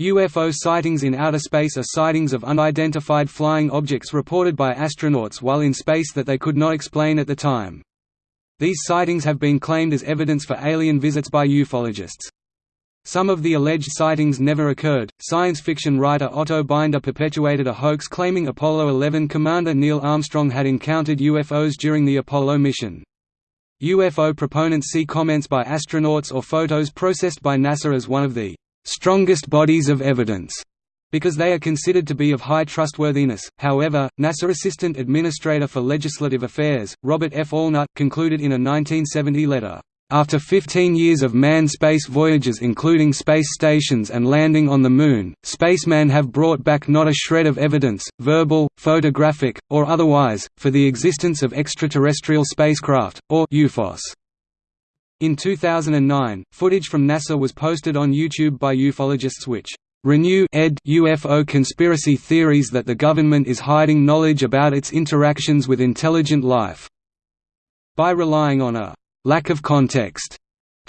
UFO sightings in outer space are sightings of unidentified flying objects reported by astronauts while in space that they could not explain at the time. These sightings have been claimed as evidence for alien visits by ufologists. Some of the alleged sightings never occurred. Science fiction writer Otto Binder perpetuated a hoax claiming Apollo 11 commander Neil Armstrong had encountered UFOs during the Apollo mission. UFO proponents see comments by astronauts or photos processed by NASA as one of the strongest bodies of evidence because they are considered to be of high trustworthiness. However, NASA Assistant Administrator for Legislative Affairs, Robert F. Allnutt, concluded in a 1970 letter, after 15 years of manned space voyages including space stations and landing on the Moon, spacemen have brought back not a shred of evidence, verbal, photographic, or otherwise, for the existence of extraterrestrial spacecraft, or UFOs. In 2009, footage from NASA was posted on YouTube by ufologists which renew ed UFO conspiracy theories that the government is hiding knowledge about its interactions with intelligent life. By relying on a lack of context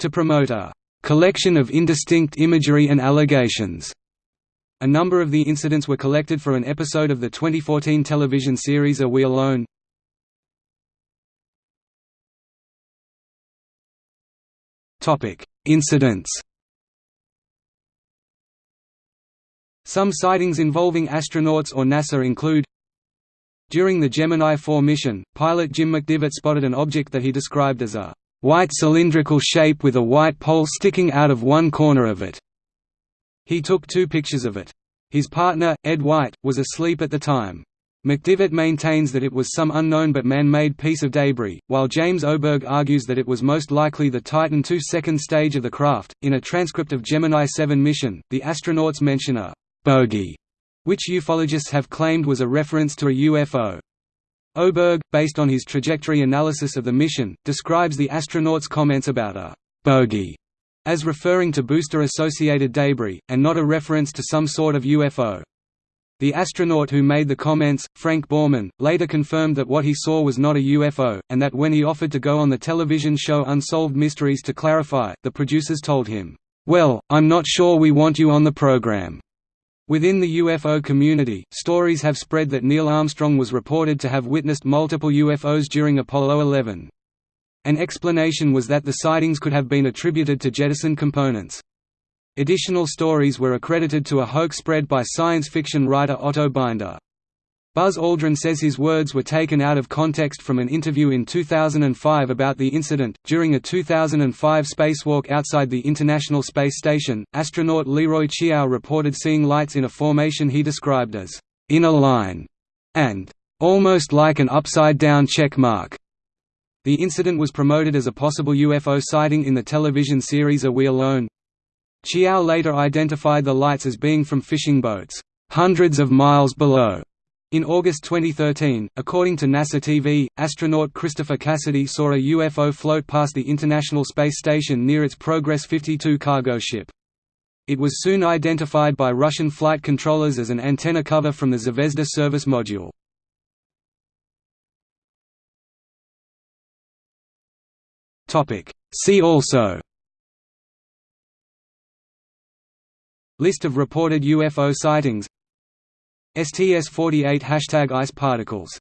to promote a collection of indistinct imagery and allegations. A number of the incidents were collected for an episode of the 2014 television series Are We Alone? Incidents Some sightings involving astronauts or NASA include During the Gemini 4 mission, pilot Jim McDivitt spotted an object that he described as a white cylindrical shape with a white pole sticking out of one corner of it. He took two pictures of it. His partner, Ed White, was asleep at the time. McDivitt maintains that it was some unknown but man-made piece of debris, while James Oberg argues that it was most likely the Titan II second stage of the craft. In a transcript of Gemini 7 mission, the astronauts mention a bogey, which ufologists have claimed was a reference to a UFO. Oberg, based on his trajectory analysis of the mission, describes the astronauts' comments about a bogey as referring to booster-associated debris, and not a reference to some sort of UFO. The astronaut who made the comments, Frank Borman, later confirmed that what he saw was not a UFO, and that when he offered to go on the television show Unsolved Mysteries to clarify, the producers told him, "'Well, I'm not sure we want you on the program.'" Within the UFO community, stories have spread that Neil Armstrong was reported to have witnessed multiple UFOs during Apollo 11. An explanation was that the sightings could have been attributed to jettison components. Additional stories were accredited to a hoax spread by science fiction writer Otto Binder. Buzz Aldrin says his words were taken out of context from an interview in 2005 about the incident. During a 2005 spacewalk outside the International Space Station, astronaut Leroy Chiao reported seeing lights in a formation he described as in a line and almost like an upside down check mark. The incident was promoted as a possible UFO sighting in the television series Are We Alone? Chiao later identified the lights as being from fishing boats, hundreds of miles below. In August 2013, according to NASA TV, astronaut Christopher Cassidy saw a UFO float past the International Space Station near its Progress 52 cargo ship. It was soon identified by Russian flight controllers as an antenna cover from the Zvezda service module. See also List of reported UFO sightings. STS-48 Hashtag ice particles